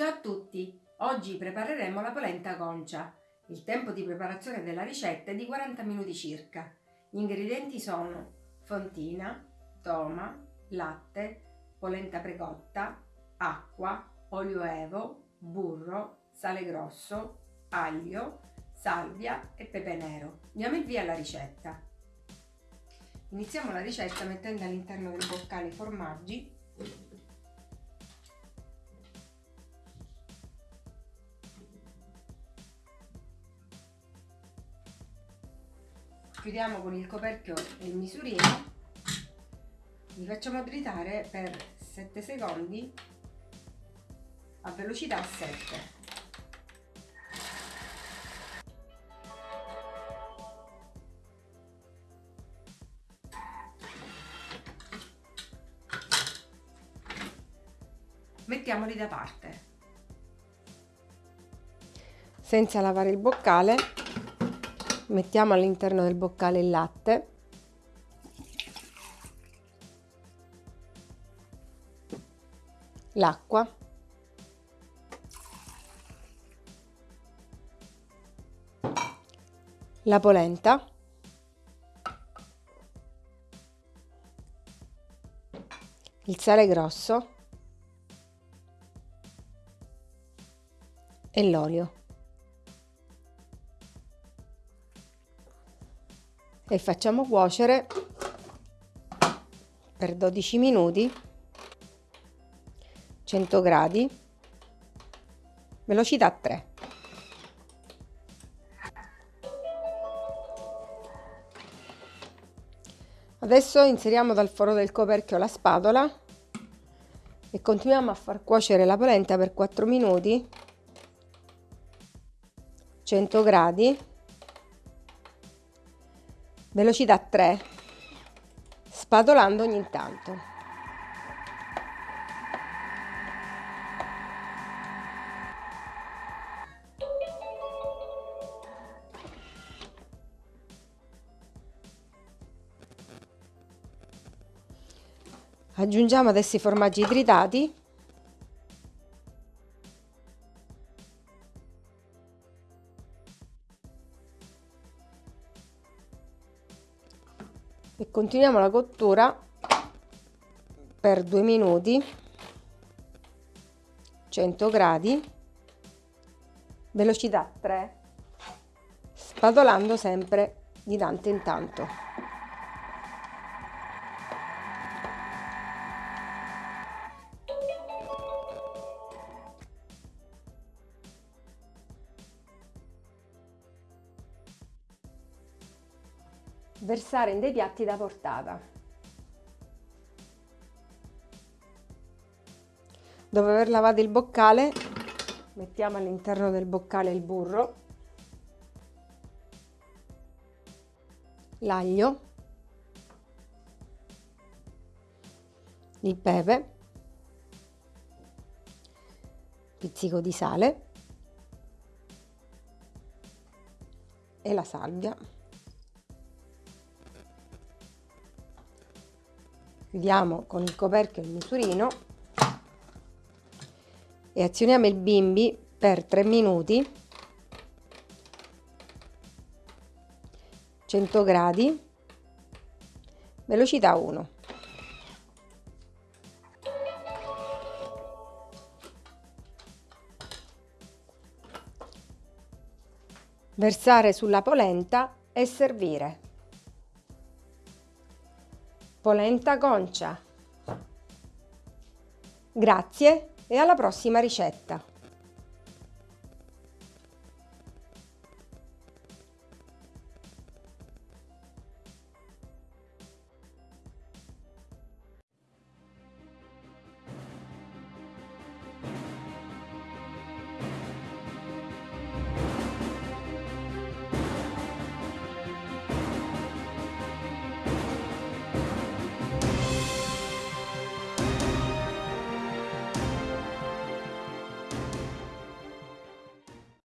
Ciao a tutti! Oggi prepareremo la polenta concia. Il tempo di preparazione della ricetta è di 40 minuti circa. Gli ingredienti sono fontina, toma, latte, polenta precotta, acqua, olio evo, burro, sale grosso, aglio, salvia e pepe nero. Diamo il via alla ricetta. Iniziamo la ricetta mettendo all'interno del boccale i formaggi chiudiamo con il coperchio il misurino. Li facciamo tritare per 7 secondi a velocità 7 mettiamoli da parte. Senza lavare il boccale mettiamo all'interno del boccale il latte. L'acqua. La polenta. Il sale grosso. E l'olio e facciamo cuocere per 12 minuti 100 gradi velocità 3 adesso inseriamo dal foro del coperchio la spatola e continuiamo a far cuocere la polenta per 4 minuti 100 gradi velocità 3 spatolando ogni tanto. Aggiungiamo adesso i formaggi tritati e continuiamo la cottura per due minuti. 100 gradi. Velocità 3 spatolando sempre di tanto in tanto versare in dei piatti da portata. Dopo aver lavato il boccale, mettiamo all'interno del boccale il burro, l'aglio, il pepe, pizzico di sale e la salvia. Chiudiamo con il coperchio il misurino e azioniamo il bimbi per 3 minuti 100 gradi velocità 1 versare sulla polenta e servire polenta concia. Grazie e alla prossima ricetta!